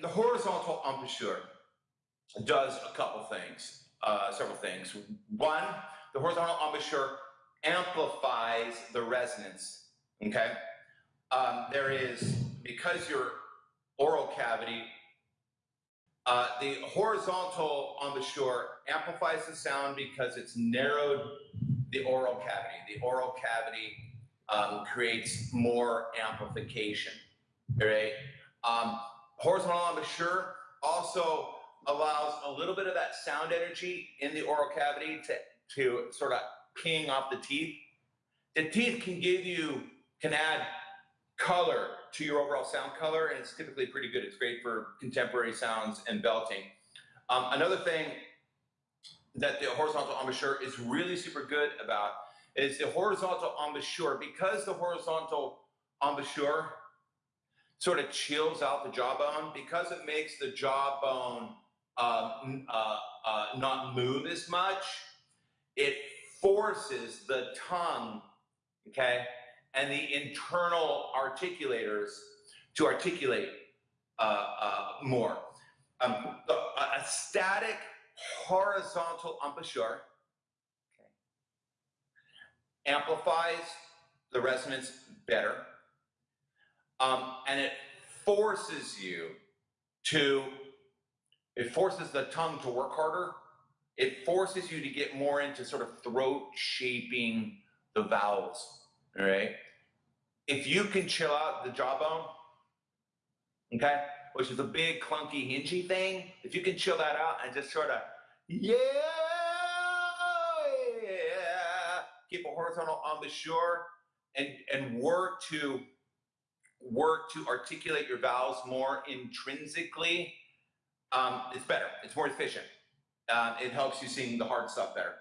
the horizontal embouchure does a couple things, uh, several things. One, the horizontal embouchure amplifies the resonance. Okay, um, there is because your oral cavity, uh, the horizontal embouchure amplifies the sound because it's narrowed the oral cavity. The oral cavity um, creates more amplification. Right. Um, horizontal embouchure also allows a little bit of that sound energy in the oral cavity to, to sort of ping off the teeth. The teeth can give you, can add color to your overall sound color, and it's typically pretty good. It's great for contemporary sounds and belting. Um, another thing that the horizontal embouchure is really super good about is the horizontal embouchure. Because the horizontal embouchure sort of chills out the jawbone, because it makes the jawbone uh, uh, uh, not move as much, it forces the tongue, okay, and the internal articulators to articulate uh, uh, more. Um, a static horizontal embouchure okay, amplifies the resonance better, um, and it forces you to, it forces the tongue to work harder. It forces you to get more into sort of throat shaping the vowels. All right. If you can chill out the jawbone, okay, which is a big clunky hingy thing, if you can chill that out and just sort of, yeah, yeah, keep a horizontal embouchure and and work to work to articulate your vowels more intrinsically, um, it's better. It's more efficient. Um, it helps you sing the hard stuff better.